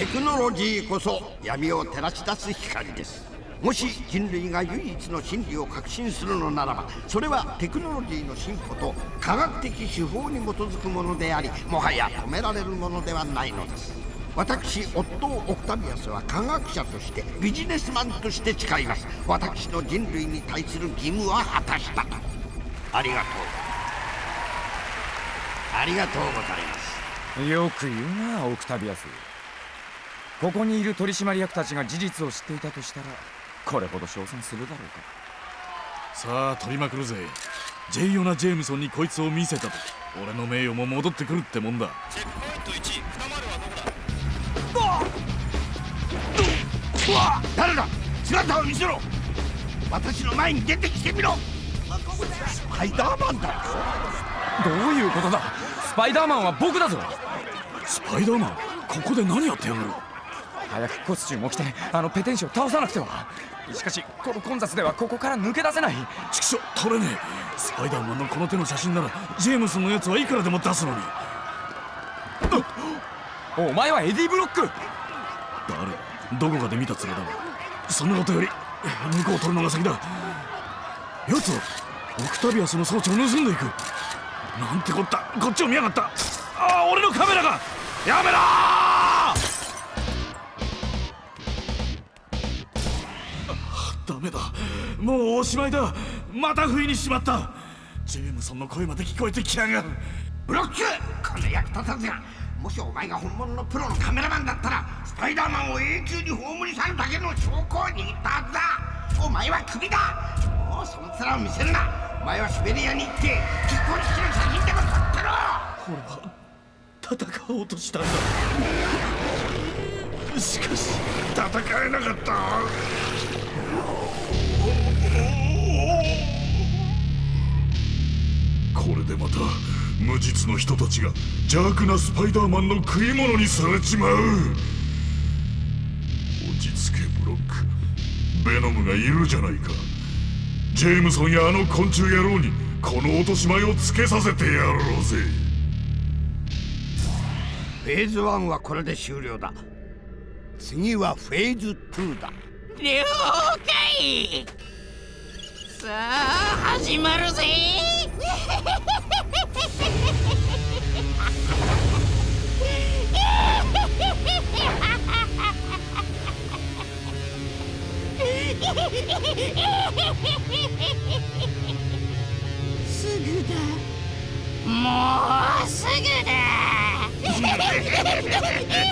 テクノロジーこそ闇を照らし出す光です。もし人類が唯一の真理を確信するのならばそれはテクノロジーの進歩と科学的手法に基づくものでありもはや止められるものではないのです。私オットー・オクタビアスは科学者としてビジネスマンとして誓います。私の人類に対する義務は果たしたと。ありがとう。ありがとうございます。よく言うなオクタビアス。ここにいる取締役たちが事実を知っていたとしたらこれほど称賛するだろうか。さあ取りまくるぜ。ジェイオナ・ジェームソンにこいつを見せたと。俺の名誉も戻ってくるってもんだ。チェックポイント1二丸はどこだうわ誰だ？姿を見せろ。私の前に出てきてみろ。スパイダーマンだどういうことだ？スパイダーマンは僕だぞ。スパイダーマン？ここで何やってやがる？早くコスチュームを着てあのペテン師を倒さなくては。しかしこの混雑ではここから抜け出せない。畜生取れねえ。スパイダーマンのこの手の写真ならジェームスのやつはいくらでも出すのに。お前はエディ・ブロック。誰？どこかで見た面だそんなことより向こうを取るのが先だ。奴はオクタビアスの装置を盗んでいく。なんてこった。こっちを見やがった。ああ俺のカメラが！やめろダメだ。もうおしまいだ。また不意にしまった。ジェームソンの声まで聞こえてきやがる。ブロック!この役立たずがもしお前が本物のプロのカメラマンだったらスパイダーマンを永久に葬り去るだけの証拠を握ったはずだ。お前はクビだ。もうその面を見せるな。お前はシベリアに行って結婚式の写真でも撮ってろ。俺は戦おうとしたんだ。しかし戦えなかった。これでまた無実の人たちが邪悪なスパイダーマンの食い物にされちまう。落ち着けブロック。ベノムがいるじゃないか。ジェームソンやあの昆虫野郎にこの落とし前をつけさせてやろうぜ。フェーズ1はこれで終了だ。次はフェーズ2だ。了解。さあ始まるぜ。すぐだ。もうすぐだ